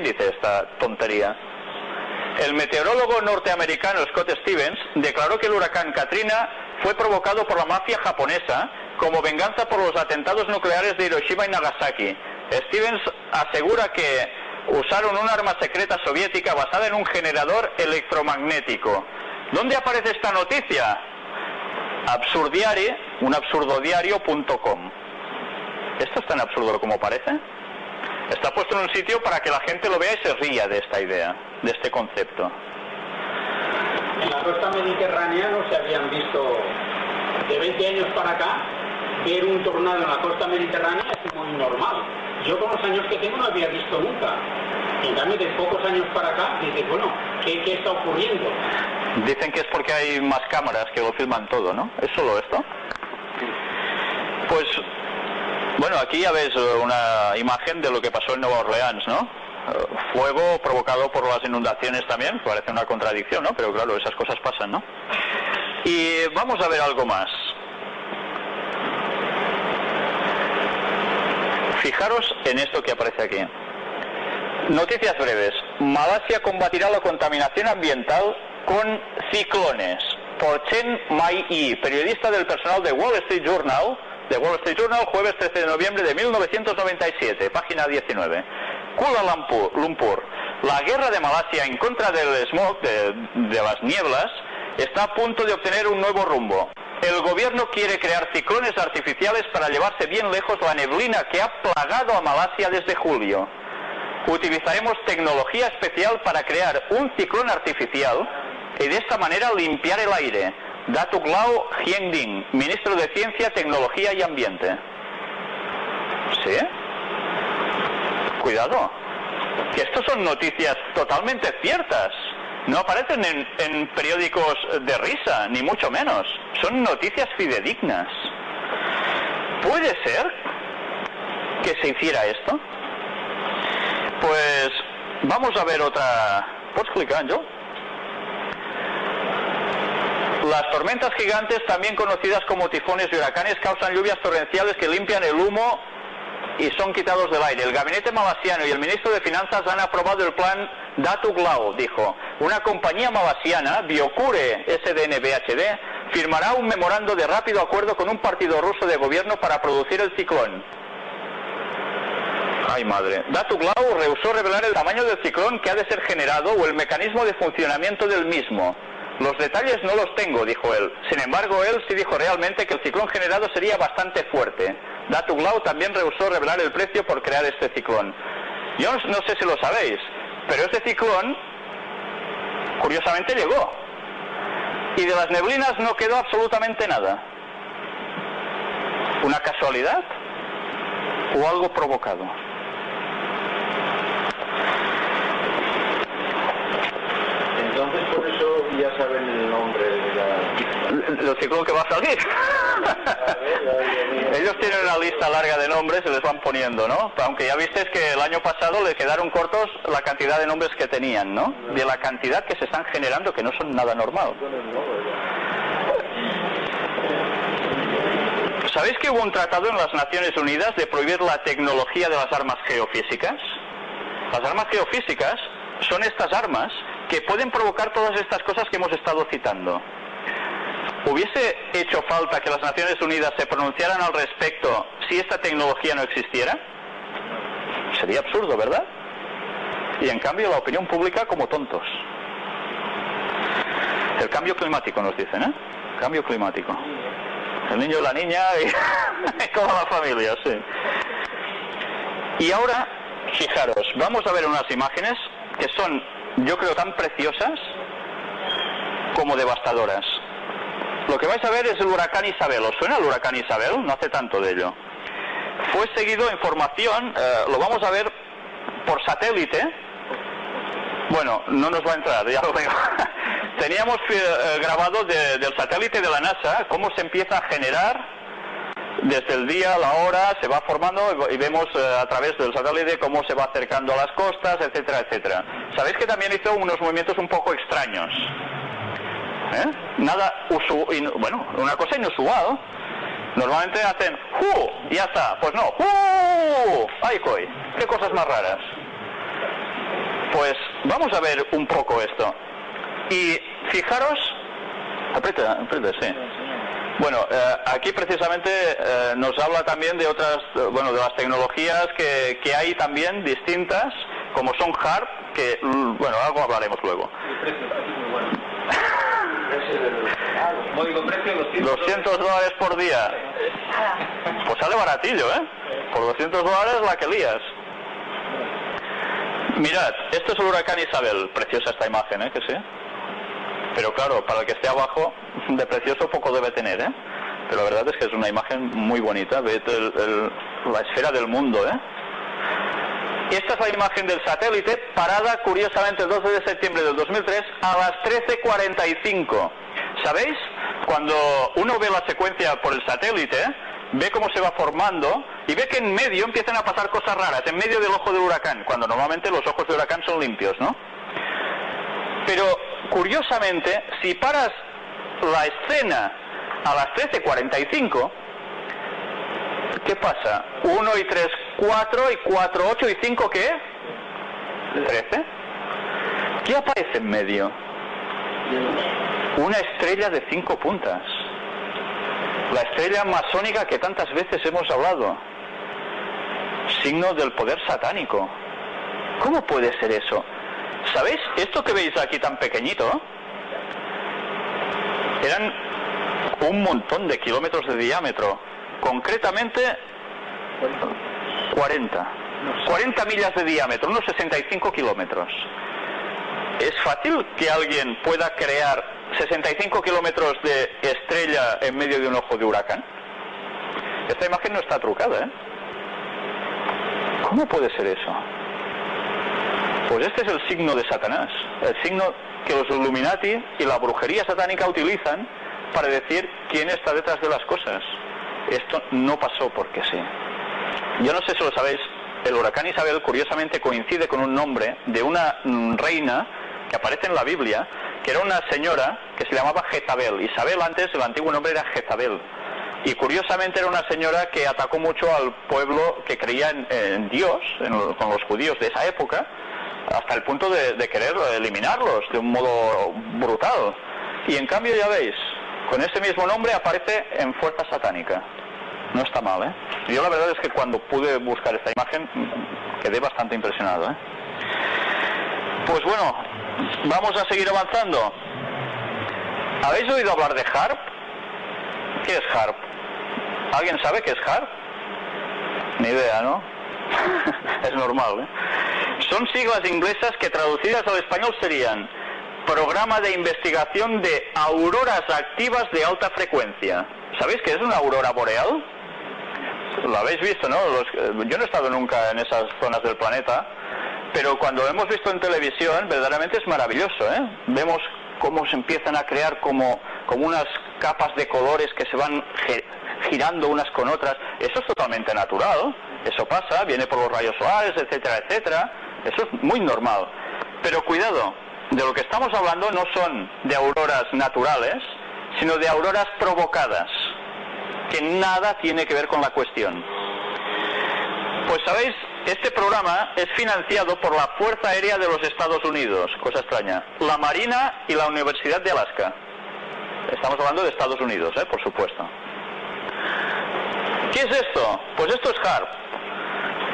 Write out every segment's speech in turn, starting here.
¿Quién dice esta tontería? El meteorólogo norteamericano Scott Stevens declaró que el huracán Katrina fue provocado por la mafia japonesa como venganza por los atentados nucleares de Hiroshima y Nagasaki. Stevens asegura que usaron un arma secreta soviética basada en un generador electromagnético. ¿Dónde aparece esta noticia? Absurdiari, un absurdodiario.com. ¿Esto es tan absurdo como parece? Está puesto en un sitio para que la gente lo vea y se ría de esta idea, de este concepto. En la costa mediterránea no se habían visto de 20 años para acá, ver un tornado en la costa mediterránea es muy normal. Yo con los años que tengo no había visto nunca. En cambio, de pocos años para acá, dices, bueno, ¿qué, ¿qué, está ocurriendo? Dicen que es porque hay más cámaras que lo filman todo, ¿no? ¿Es solo esto? Pues, bueno, aquí ya ves una imagen de lo que pasó en Nueva Orleans, ¿no? Fuego provocado por las inundaciones también, parece una contradicción, ¿no? Pero claro, esas cosas pasan, ¿no? Y vamos a ver algo más. Fijaros en esto que aparece aquí. Noticias breves. Malasia combatirá la contaminación ambiental con ciclones. Por Chen Mai-yi, periodista del personal de Wall Street Journal, de Wall Street Journal, jueves 13 de noviembre de 1997, página 19. Kuala Lumpur, Lumpur. La guerra de Malasia en contra del smog, de las nieblas, está a punto de obtener un nuevo rumbo. El gobierno quiere crear ciclones artificiales para llevarse bien lejos la neblina que ha plagado a Malasia desde julio. Utilizaremos tecnología especial para crear un ciclón artificial y de esta manera limpiar el aire. Datuk Lau Hiengding, ministro de Ciencia, Tecnología y Ambiente. ¿Sí? Cuidado, que estos son noticias totalmente ciertas. No aparecen en, periódicos de risa, ni mucho menos. Son noticias fidedignas. ¿Puede ser que se hiciera esto? Pues vamos a ver otra. ¿Puedes clicar, yo? Las tormentas gigantes, también conocidas como tifones y huracanes, causan lluvias torrenciales que limpian el humo y son quitados del aire. El gabinete malasiano y el ministro de Finanzas han aprobado el plan Datuk Lao, dijo. Una compañía malasiana, Biocure SDNBHD, firmará un memorando de rápido acuerdo con un partido ruso de gobierno para producir el ciclón. Ay madre. Datuk Lao rehusó revelar el tamaño del ciclón que ha de ser generado o el mecanismo de funcionamiento del mismo. Los detalles no los tengo, dijo él. Sin embargo, él sí dijo realmente que el ciclón generado sería bastante fuerte. Datuk Lao también rehusó revelar el precio por crear este ciclón. Yo no sé si lo sabéis, pero este ciclón, curiosamente, llegó. Y de las neblinas no quedó absolutamente nada. ¿Una casualidad? ¿O algo provocado? Entonces por eso ya saben el nombre de la... ¿El ciclón que va a salir? Ellos tienen una lista larga de nombres y les van poniendo, ¿no? Aunque ya visteis que el año pasado le quedaron cortos la cantidad de nombres que tenían, ¿no? De la cantidad que se están generando, que no son nada normal. ¿Sabéis que hubo un tratado en las Naciones Unidas de prohibir la tecnología de las armas geofísicas? Las armas geofísicas son estas armas que pueden provocar todas estas cosas que hemos estado citando. ¿Hubiese hecho falta que las Naciones Unidas se pronunciaran al respecto si esta tecnología no existiera? Sería absurdo, ¿verdad? Y en cambio la opinión pública como tontos. El cambio climático nos dicen, ¿eh? Cambio climático. El niño y la niña y toda la familia, sí. Y ahora, fijaros, vamos a ver unas imágenes que son, yo creo, tan preciosas como devastadoras. Lo que vais a ver es el huracán Isabel. ¿Os suena el huracán Isabel? No hace tanto de ello. Fue seguido en formación, eh, lo vamos a ver por satélite. Bueno, no nos va a entrar, ya lo veo. Teníamos eh, grabado de, del satélite de la NASA cómo se empieza a generar desde el día, la hora, se va formando y vemos eh, a través del satélite cómo se va acercando a las costas, etcétera, etcétera. Sabéis que también hizo unos movimientos un poco extraños. ¿Eh? Nada usu bueno, una cosa inusual. Normalmente hacen ¡Hu! Y ya está. Pues no, ¡Hu! ¡Ay, coy! ¡Qué cosas más raras! vamos a ver un poco esto. Y fijaros, aprieta, aprieta, sí. Bueno, eh, aquí precisamente eh, nos habla también de otras, eh, bueno, de las tecnologías que, que hay también distintas, como son HARP, que, mm, bueno, algo hablaremos luego. El precio, el precio es muy bueno. Precio del- Módico precio, 200, 200 dólares por día. Pues sale baratillo, ¿eh? Por 200 dólares la que lías. Mirad, esto es el huracán Isabel. Preciosa esta imagen, ¿eh? Que sí. Pero claro, para el que esté abajo, de precioso poco debe tener, ¿eh? Pero la verdad es que es una imagen muy bonita. El- la esfera del mundo, ¿eh? Esta es la imagen del satélite, parada curiosamente el 12 de septiembre del 2003 a las 13.45. ¿Sabéis? Cuando uno ve la secuencia por el satélite, ve cómo se va formando y ve que en medio empiezan a pasar cosas raras, en medio del ojo del huracán, cuando normalmente los ojos del huracán son limpios, ¿no? Pero curiosamente, si paras la escena a las 13.45, ¿qué pasa? 1 y 3, 4 y 4, 8 y 5, ¿qué? 13. ¿Qué aparece en medio? Una estrella de cinco puntas. La estrella masónica que tantas veces hemos hablado. Signo del poder satánico. ¿Cómo puede ser eso? ¿Sabéis? Esto que veis aquí tan pequeñito eran un montón de kilómetros de diámetro. Concretamente 40. 40 millas de diámetro, unos 65 kilómetros. ¿Es fácil que alguien pueda crear 65 kilómetros de estrella en medio de un ojo de huracán? Esta imagen no está trucada, ¿eh? ¿Cómo puede ser eso? Pues este es el signo de Satanás, el signo que los Illuminati y la brujería satánica utilizan para decir quién está detrás de las cosas. Esto no pasó porque sí. Yo no sé si lo sabéis, el huracán Isabel curiosamente coincide con un nombre de una mm, reina que aparece en la Biblia, que era una señora que se llamaba Jezabel. Isabel antes, el antiguo nombre era Jezabel. Y curiosamente era una señora que atacó mucho al pueblo que creía en, Dios, en con los judíos de esa época, hasta el punto de, querer eliminarlos de un modo brutal. Y en cambio, ya veis, con ese mismo nombre aparece en Fuerza Satánica. No está mal, ¿eh? Yo la verdad es que cuando pude buscar esta imagen mm, quedé bastante impresionado, ¿eh? Pues bueno, vamos a seguir avanzando. ¿Habéis oído hablar de HARP? ¿Qué es HARP? ¿Alguien sabe qué es HARP? Ni idea, ¿no? es normal, ¿eh? Son siglas inglesas que traducidas al español serían Programa de Investigación de Auroras Activas de Alta Frecuencia. ¿Sabéis qué es una aurora boreal? Lo habéis visto, ¿no? Los- yo no he estado nunca en esas zonas del planeta, pero cuando lo hemos visto en televisión, verdaderamente es maravilloso, ¿eh? Vemos cómo se empiezan a crear como, como unas capas de colores que se van gi- girando unas con otras. Eso es totalmente natural, eso pasa, viene por los rayos solares, etcétera, etcétera. Eso es muy normal. Pero cuidado, de lo que estamos hablando no son de auroras naturales, sino de auroras provocadas, que nada tiene que ver con la cuestión. Pues sabéis, este programa es financiado por la Fuerza Aérea de los Estados Unidos, cosa extraña, la Marina y la Universidad de Alaska. Estamos hablando de Estados Unidos, ¿eh? por supuesto. ¿Qué es esto? Pues esto es HARP.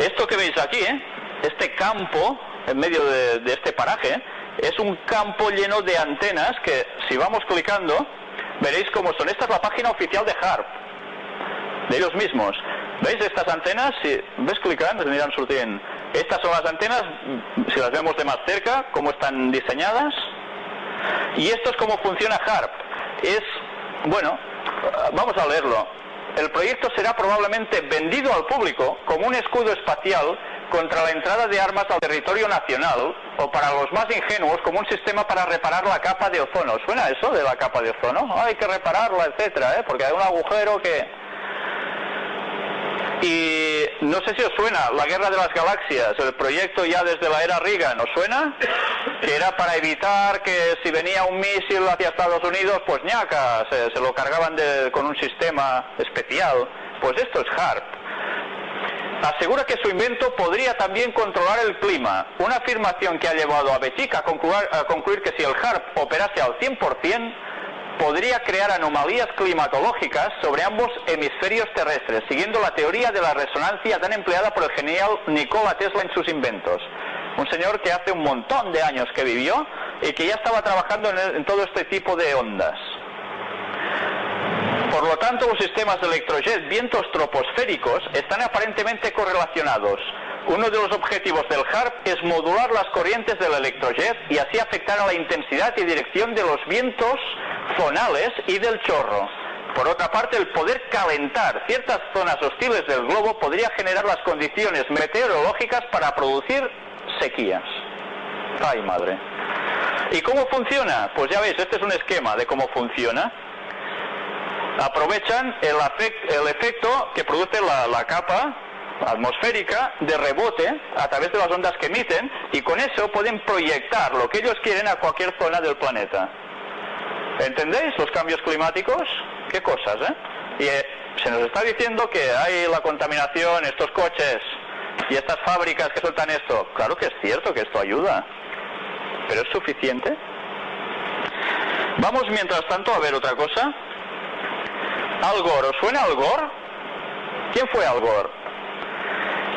Esto que veis aquí, ¿eh? Este campo en medio de, este paraje, es un campo lleno de antenas que si vamos clicando, veréis cómo son. Esta es la página oficial de HARP, de ellos mismos. ¿Veis estas antenas? Si ves clicando, se aniran sortint. Estas son las antenas, si las vemos de más cerca, cómo están diseñadas. Y esto es cómo funciona HARP. Es, bueno, vamos a leerlo. El proyecto será probablemente vendido al público como un escudo espacial contra la entrada de armas al territorio nacional o para los más ingenuos como un sistema para reparar la capa de ozono. ¿Suena eso de la capa de ozono? Hay que repararla, etcétera, ¿eh? porque hay un agujero que... Y no sé si os suena, la Guerra de las Galaxias, el proyecto ya desde la era Reagan, ¿os suena? Que era para evitar que si venía un misil hacia Estados Unidos, pues ñaca, se, se lo cargaban de- con un sistema especial. Pues esto es HARP. Asegura que su invento podría también controlar el clima, una afirmación que ha llevado a Betik a concluir, que si el HARP operase al 100%, podría crear anomalías climatológicas sobre ambos hemisferios terrestres, siguiendo la teoría de la resonancia tan empleada por el genial Nikola Tesla en sus inventos. Un señor que hace un montón de años que vivió y que ya estaba trabajando en todo este tipo de ondas. Lo tanto, los sistemas de electrojet vientos troposféricos están aparentemente correlacionados. Uno de los objetivos del HARP es modular las corrientes del electrojet y así afectar a la intensidad y dirección de los vientos zonales y del chorro. Por otra parte, el poder calentar ciertas zonas hostiles del globo podría generar las condiciones meteorológicas para producir sequías. Ay, madre. ¿Y cómo funciona? Pues ya veis, este es un esquema de cómo funciona aprovechan el, el efecto que produce la, la capa atmosférica de rebote a través de las ondas que emiten y con eso pueden proyectar lo que ellos quieren a cualquier zona del planeta. ¿Entendéis los cambios climáticos? ¿Qué cosas, eh? Y eh, se nos está diciendo que hay la contaminación, estos coches y estas fábricas que sueltan esto. Claro que es cierto que esto ayuda, pero ¿es suficiente? Vamos mientras tanto a ver otra cosa. Al Gore, ¿os suena Al Gore? ¿Quién fue Al Gore?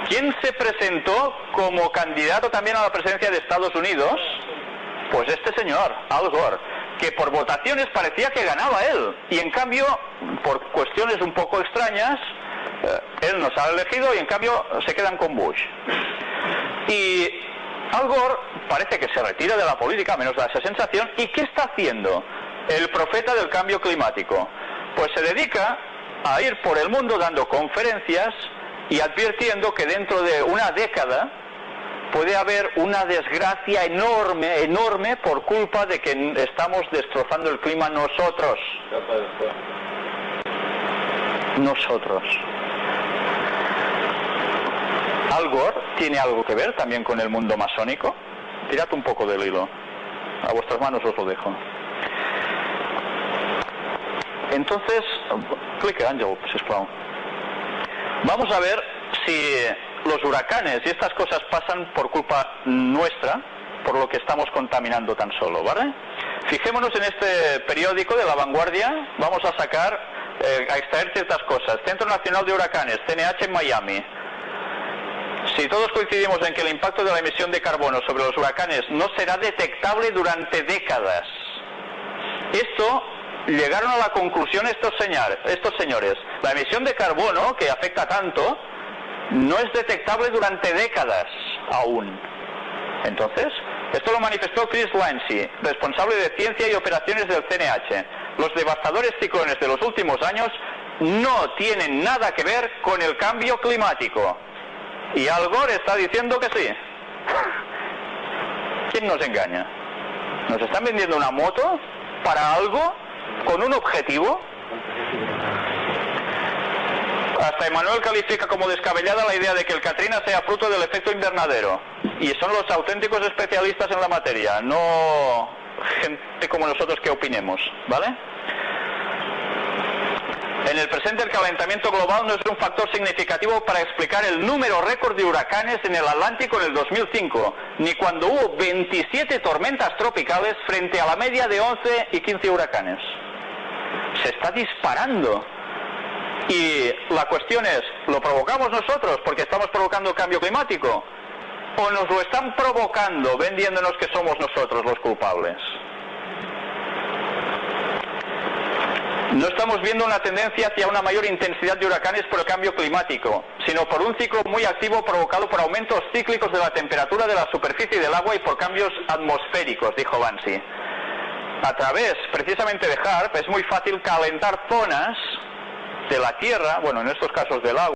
¿Quién se presentó como candidato también a la presidencia de Estados Unidos? Pues este señor, Al Gore, que por votaciones parecía que ganaba él. Y en cambio, por cuestiones un poco extrañas, eh, él nos ha elegido y en cambio se quedan con Bush. Y Al Gore parece que se retira de la política, menos da esa sensación. ¿Y qué está haciendo el profeta del cambio climático? Pues se dedica a ir por el mundo dando conferencias y advirtiendo que dentro de una década puede haber una desgracia enorme, enorme por culpa de que estamos destrozando el clima nosotros. Nosotros. Al Gore tiene algo que ver también con el mundo masónico. Tirad un poco del hilo. A vuestras manos os lo dejo. Entonces, clique Ángel, si Vamos a ver si los huracanes y estas cosas pasan por culpa nuestra, por lo que estamos contaminando tan solo, ¿vale? Fijémonos en este periódico de La Vanguardia, vamos a sacar, eh, a extraer ciertas cosas. Centro Nacional de Huracanes, CNH en Miami. Si todos coincidimos en que el impacto de la emisión de carbono sobre los huracanes no será detectable durante décadas, esto llegaron a la conclusión estos, señar- estos señores. La emisión de carbono, que afecta tanto, no es detectable durante décadas aún. Entonces, esto lo manifestó Chris Lancy, responsable de ciencia y operaciones del CNH. Los devastadores ciclones de los últimos años no tienen nada que ver con el cambio climático. Y Al Gore está diciendo que sí. ¿Quién nos engaña? ¿Nos están vendiendo una moto para algo con un objetivo? Hasta Emanuel califica como descabellada la idea de que el Katrina sea fruto del efecto invernadero. Y son los auténticos especialistas en la materia, no gente como nosotros que opinemos, ¿vale? En el presente el calentamiento global no es un factor significativo para explicar el número récord de huracanes en el Atlántico en el 2005, ni cuando hubo 27 tormentas tropicales frente a la media de 11 y 15 huracanes. Se está disparando. Y la cuestión es, ¿lo provocamos nosotros porque estamos provocando cambio climático? ¿O nos lo están provocando vendiéndonos que somos nosotros los culpables? No estamos viendo una tendencia hacia una mayor intensidad de huracanes por el cambio climático, sino por un ciclo muy activo provocado por aumentos cíclicos de la temperatura de la superficie del agua y por cambios atmosféricos, dijo Bansi. A través precisamente de HARP es muy fácil calentar zonas de la Tierra, bueno, en estos casos del agua,